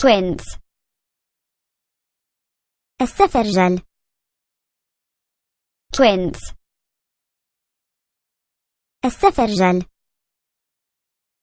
twins السفرجل twins السفرجل